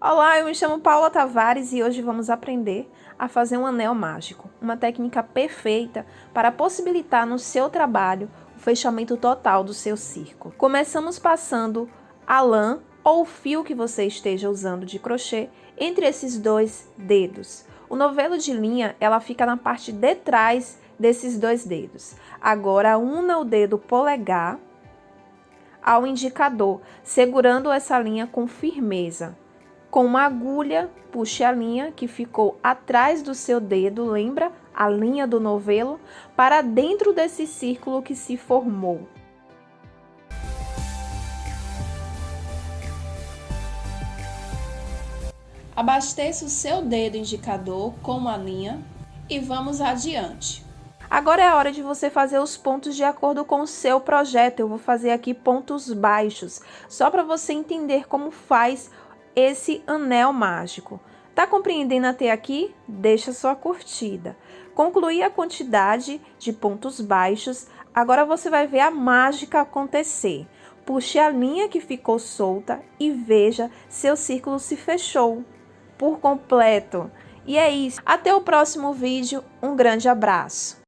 Olá, eu me chamo Paula Tavares e hoje vamos aprender a fazer um anel mágico, uma técnica perfeita para possibilitar no seu trabalho o fechamento total do seu círculo. Começamos passando a lã ou o fio que você esteja usando de crochê entre esses dois dedos. O novelo de linha, ela fica na parte de trás desses dois dedos. Agora, una o dedo polegar ao indicador, segurando essa linha com firmeza. Com uma agulha, puxe a linha que ficou atrás do seu dedo, lembra? A linha do novelo, para dentro desse círculo que se formou. Abasteça o seu dedo indicador com a linha e vamos adiante. Agora é a hora de você fazer os pontos de acordo com o seu projeto. Eu vou fazer aqui pontos baixos, só para você entender como faz esse anel mágico. Tá compreendendo até aqui? Deixa sua curtida. Concluí a quantidade de pontos baixos, agora você vai ver a mágica acontecer. Puxe a linha que ficou solta e veja seu círculo se fechou por completo. E é isso. Até o próximo vídeo. Um grande abraço.